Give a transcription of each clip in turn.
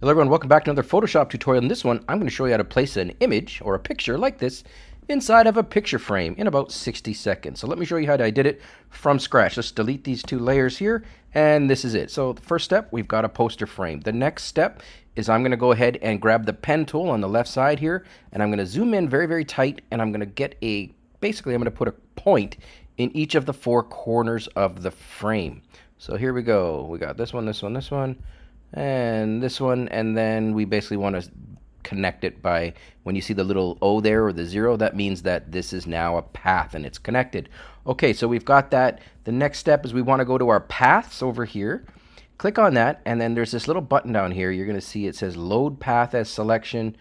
Hello everyone, welcome back to another Photoshop tutorial. In this one, I'm going to show you how to place an image or a picture like this inside of a picture frame in about 60 seconds. So let me show you how I did it from scratch. Let's delete these two layers here, and this is it. So the first step, we've got a poster frame. The next step is I'm going to go ahead and grab the pen tool on the left side here, and I'm going to zoom in very, very tight, and I'm going to get a, basically I'm going to put a point in each of the four corners of the frame. So here we go. We got this one, this one, this one, and this one and then we basically want to connect it by when you see the little O there or the zero that means that this is now a path and it's connected. Okay so we've got that. The next step is we want to go to our paths over here. Click on that and then there's this little button down here. You're gonna see it says load path as selection.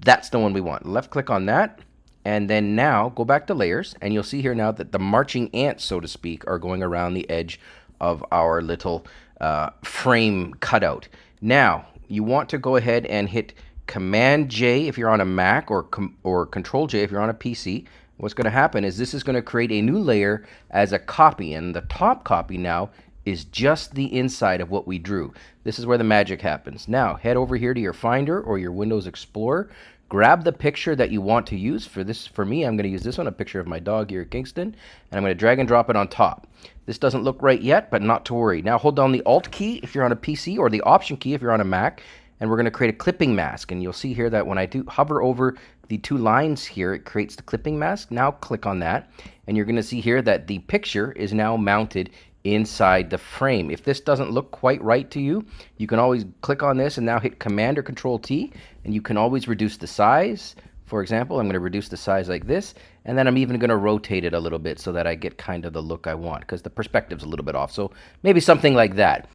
That's the one we want. Left click on that and then now go back to layers and you'll see here now that the marching ants so to speak are going around the edge of our little uh, frame cutout. Now, you want to go ahead and hit Command J if you're on a Mac or, or Control J if you're on a PC. What's going to happen is this is going to create a new layer as a copy, and the top copy now is just the inside of what we drew. This is where the magic happens. Now, head over here to your Finder or your Windows Explorer, grab the picture that you want to use. For this, for me, I'm going to use this one, a picture of my dog here at Kingston, and I'm going to drag and drop it on top. This doesn't look right yet, but not to worry. Now hold down the Alt key if you're on a PC or the Option key if you're on a Mac, and we're going to create a clipping mask. And you'll see here that when I do hover over the two lines here, it creates the clipping mask. Now click on that, and you're going to see here that the picture is now mounted inside the frame. If this doesn't look quite right to you, you can always click on this and now hit Command or Control T, and you can always reduce the size, for example, I'm going to reduce the size like this, and then I'm even going to rotate it a little bit so that I get kind of the look I want, because the perspective's a little bit off. So maybe something like that.